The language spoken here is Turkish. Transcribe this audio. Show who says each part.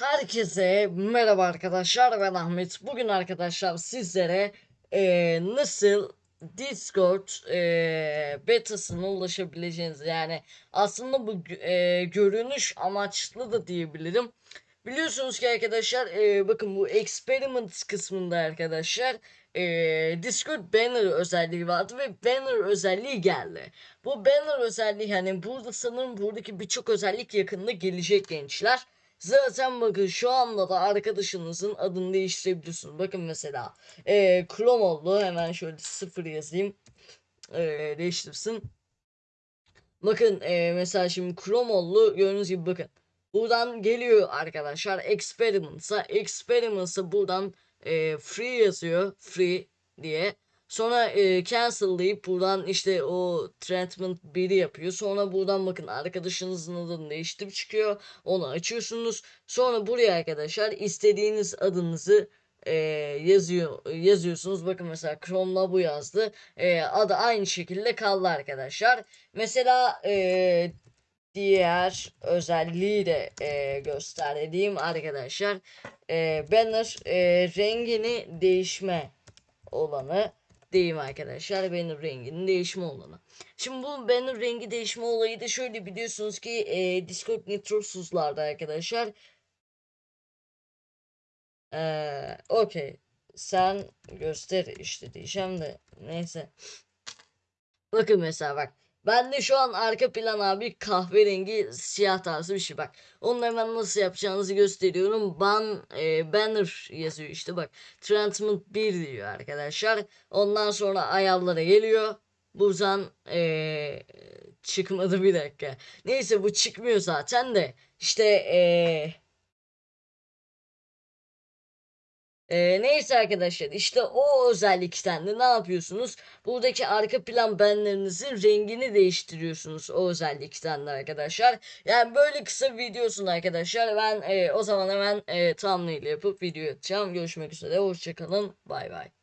Speaker 1: Herkese merhaba arkadaşlar ben Ahmet. Bugün arkadaşlar sizlere eee, nasıl Discord eee betasına ulaşabileceğiniz yani aslında bu eee, görünüş amaçlı da diyebilirim. Biliyorsunuz ki arkadaşlar eee, bakın bu experiment kısmında arkadaşlar eee, Discord banner özelliği vardı ve banner özelliği geldi. Bu banner özelliği hani burada sanırım buradaki birçok özellik yakında gelecek gençler. Zaten bakın şu anda da arkadaşınızın adını değiştirebiliyorsunuz. Bakın mesela eee Chrome oldu. Hemen şöyle sıfır yazayım. Eee değiştirsin. Bakın eee, mesela şimdi Chrome oldu. Gördüğünüz gibi bakın. Buradan geliyor arkadaşlar Experiments'a. Experiments'a buradan eee, free yazıyor. Free diye. Sonra e, cancel deyip buradan işte o treatment 1'i yapıyor. Sonra buradan bakın arkadaşınızın adını değiştirip çıkıyor. Onu açıyorsunuz. Sonra buraya arkadaşlar istediğiniz adınızı e, yazıyor yazıyorsunuz. Bakın mesela Chrome'la bu yazdı. E, adı aynı şekilde kaldı arkadaşlar. Mesela e, diğer özelliği de e, gösterdiğim arkadaşlar. E, banner e, rengini değişme olanı diyeyim arkadaşlar. Banner renginin değişme olanı. Şimdi bu banner rengi değişme olayı da şöyle biliyorsunuz ki e, Discord Nitrosuzlarda arkadaşlar. Eee okey. Sen göster işte diyeceğim de neyse. Bakın mesela bak. Ben de şu an arka plan abi kahverengi siyah tarzı bir şey bak. Onu hemen nasıl yapacağınızı gösteriyorum. Ban e, banner yazıyor işte bak. Transmit 1 diyor arkadaşlar. Ondan sonra ayarlara geliyor. Buradan e, çıkmadı bir dakika. Neyse bu çıkmıyor zaten de. İşte e, Ee, neyse arkadaşlar işte o özellikten de ne yapıyorsunuz? Buradaki arka plan benlerinizin rengini değiştiriyorsunuz o özellikten de arkadaşlar. Yani böyle kısa bir videosun arkadaşlar. Ben e, o zaman hemen e, thumbnail yapıp video atacağım. Görüşmek üzere. Hoşçakalın. Bay bay.